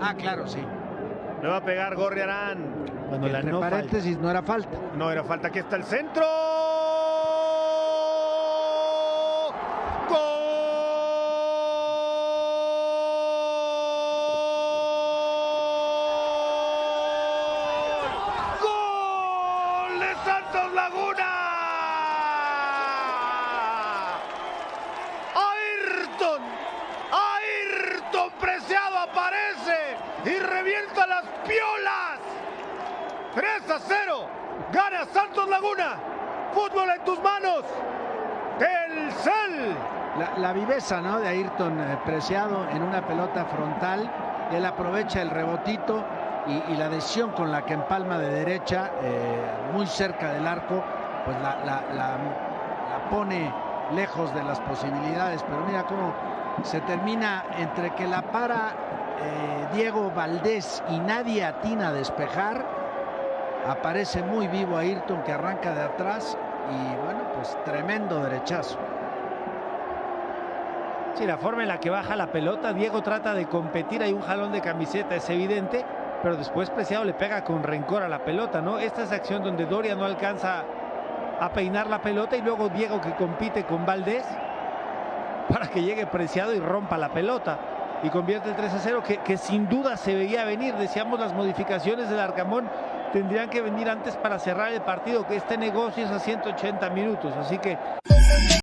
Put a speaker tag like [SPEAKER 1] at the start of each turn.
[SPEAKER 1] Ah, claro, sí.
[SPEAKER 2] Le va a pegar Gorriarán.
[SPEAKER 1] Cuando la entre no paréntesis no era falta.
[SPEAKER 2] No era falta. Aquí está el centro. ¡Gol! ¡Gol de Santos Laguna! Ayrton. Preciado aparece y revienta las piolas. 3 a 0. Gana Santos Laguna. Fútbol en tus manos. El Cel.
[SPEAKER 1] La, la, viveza ¿no? de Ayrton eh, Preciado en una pelota frontal. Él aprovecha el rebotito y, la decisión con la que empalma de derecha, eh, muy cerca del arco, pues la, pone lejos de las posibilidades. Pero mira cómo se termina entre que la para eh, Diego Valdés y nadie atina a despejar. Aparece muy vivo Ayrton que arranca de atrás y bueno, pues tremendo derechazo.
[SPEAKER 3] Sí, la forma en la que baja la pelota, Diego trata de competir, hay un jalón de camiseta, es evidente, pero después Preciado le pega con rencor a la pelota, ¿no? Esta es acción donde Doria no alcanza a peinar la pelota y luego Diego que compite con Valdés para que llegue Preciado y rompa la pelota. Y convierte el 3 a 0 que, sin duda se veía venir, decíamos las modificaciones del Arcamón tendrían que venir antes para cerrar el partido, que este negocio es a 180 minutos, así que